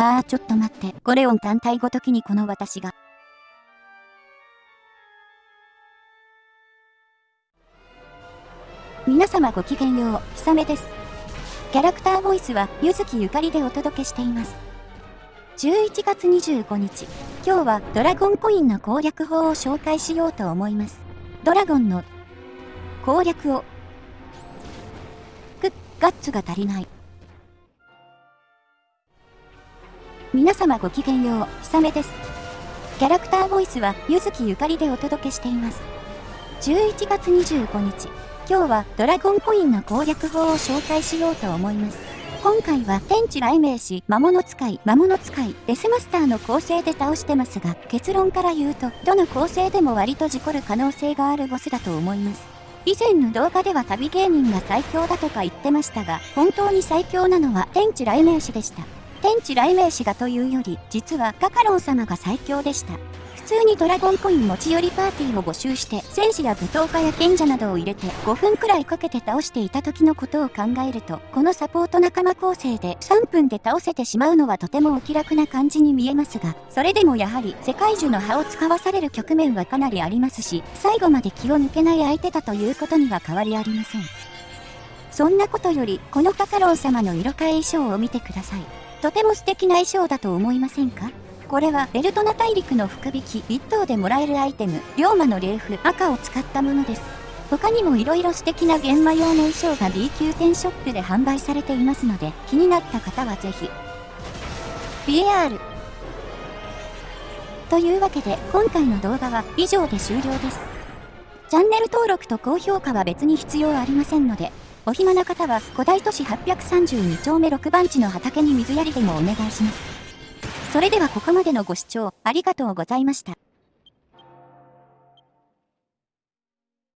あーちょっと待って、ゴレオン単体ごときにこの私が。皆様ごきげんよう、ひさめです。キャラクターボイスは、ゆずきゆかりでお届けしています。11月25日、今日はドラゴンコインの攻略法を紹介しようと思います。ドラゴンの攻略を。く、ガッツが足りない。皆様ごきげんよう、ひさめです。キャラクターボイスは、ゆずきゆかりでお届けしています。11月25日、今日はドラゴンコインの攻略法を紹介しようと思います。今回は天地雷鳴士、魔物使い、魔物使い、デスマスターの構成で倒してますが、結論から言うと、どの構成でも割と事故る可能性があるボスだと思います。以前の動画では旅芸人が最強だとか言ってましたが、本当に最強なのは天地雷鳴士でした。天地雷鳴士がというより、実はカカロン様が最強でした。普通にドラゴンコイン持ち寄りパーティーを募集して、戦士や舞踏家や賢者などを入れて5分くらいかけて倒していた時のことを考えると、このサポート仲間構成で3分で倒せてしまうのはとてもお気楽な感じに見えますが、それでもやはり世界樹の葉を使わされる局面はかなりありますし、最後まで気を抜けない相手だということには変わりありません。そんなことより、このカカロン様の色替え衣装を見てください。とても素敵な衣装だと思いませんか？これはベルトナ大陸の福引き1等でもらえるアイテム、龍馬の霊符赤を使ったものです。他にも色々素敵な玄馬用の衣装が B 級店ショップで販売されていますので、気になった方はぜひ。BAR というわけで、今回の動画は以上で終了です。チャンネル登録と高評価は別に必要ありませんので、お暇な方は古代都市832丁目6番地の畑に水やりでもお願いします。それではここまでのご視聴ありがとうございました。